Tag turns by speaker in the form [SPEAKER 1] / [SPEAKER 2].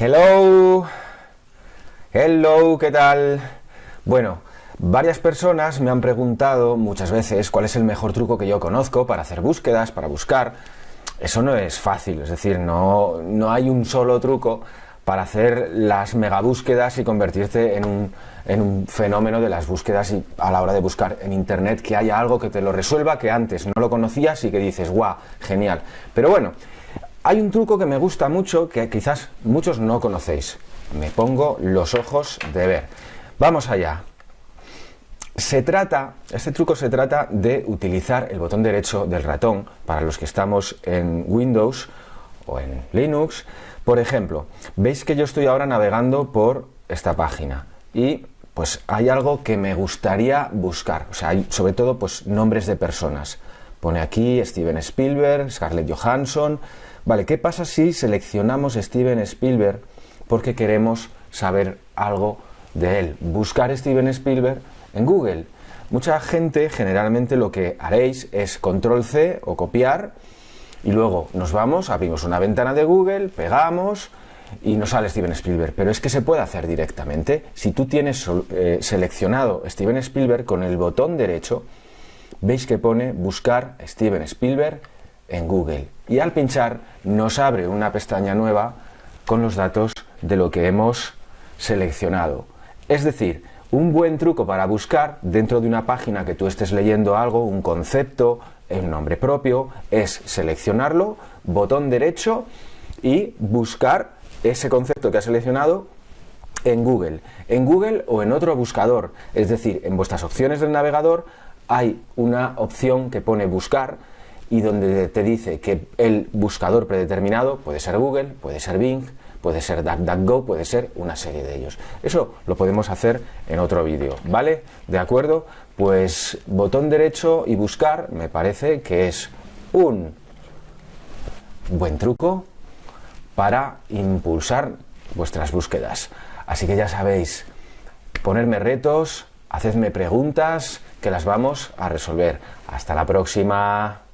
[SPEAKER 1] Hello, hello, ¿qué tal? Bueno, varias personas me han preguntado muchas veces cuál es el mejor truco que yo conozco para hacer búsquedas, para buscar. Eso no es fácil, es decir, no, no hay un solo truco para hacer las megabúsquedas y convertirte en un, en un, fenómeno de las búsquedas y a la hora de buscar en internet que haya algo que te lo resuelva que antes no lo conocías y que dices, guau, genial. Pero bueno, hay un truco que me gusta mucho que quizás muchos no conocéis. Me pongo los ojos de ver. Vamos allá. Se trata, este truco se trata de utilizar el botón derecho del ratón para los que estamos en Windows o en Linux por ejemplo, veis que yo estoy ahora navegando por esta página y pues hay algo que me gustaría buscar, o sea, hay sobre todo pues nombres de personas. Pone aquí Steven Spielberg, Scarlett Johansson. Vale, ¿qué pasa si seleccionamos Steven Spielberg porque queremos saber algo de él? Buscar Steven Spielberg en Google. Mucha gente generalmente lo que haréis es control C o copiar y luego nos vamos, abrimos una ventana de Google, pegamos y nos sale Steven Spielberg. Pero es que se puede hacer directamente. Si tú tienes eh, seleccionado Steven Spielberg con el botón derecho, veis que pone buscar Steven Spielberg en Google. Y al pinchar nos abre una pestaña nueva con los datos de lo que hemos seleccionado. Es decir, un buen truco para buscar dentro de una página que tú estés leyendo algo, un concepto, el nombre propio, es seleccionarlo, botón derecho y buscar ese concepto que has seleccionado en Google. En Google o en otro buscador. Es decir, en vuestras opciones del navegador hay una opción que pone buscar y donde te dice que el buscador predeterminado puede ser Google, puede ser Bing, puede ser DuckDuckGo, puede ser una serie de ellos. Eso lo podemos hacer en otro vídeo, ¿vale? ¿De acuerdo? Pues botón derecho y buscar me parece que es un buen truco para impulsar vuestras búsquedas. Así que ya sabéis, ponerme retos, hacedme preguntas que las vamos a resolver. Hasta la próxima.